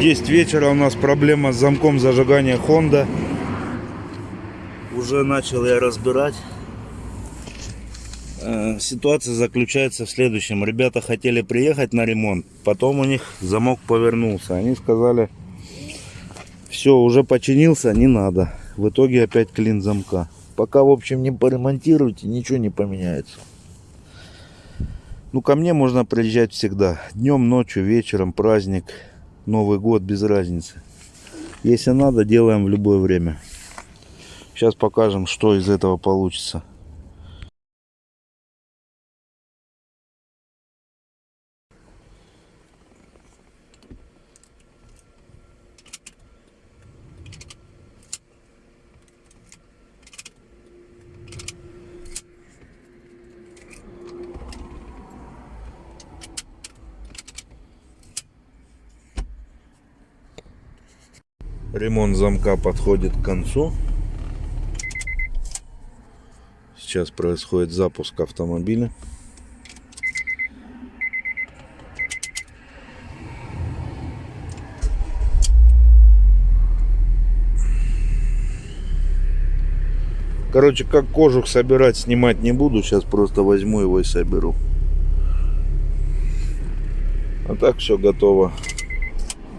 10 вечера у нас проблема с замком зажигания Honda. Уже начал я разбирать. Э, Ситуация заключается в следующем. Ребята хотели приехать на ремонт, потом у них замок повернулся. Они сказали, все, уже починился, не надо. В итоге опять клин замка. Пока, в общем, не поремонтируете, ничего не поменяется. Ну, ко мне можно приезжать всегда. Днем, ночью, вечером, праздник, Новый год, без разницы. Если надо, делаем в любое время. Сейчас покажем, что из этого получится. Ремонт замка подходит к концу. Сейчас происходит запуск автомобиля. Короче, как кожух собирать, снимать не буду. Сейчас просто возьму его и соберу. А так все готово.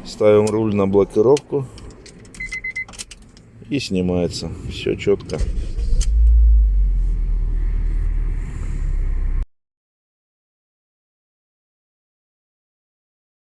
Ставим руль на блокировку. И снимается. Все четко.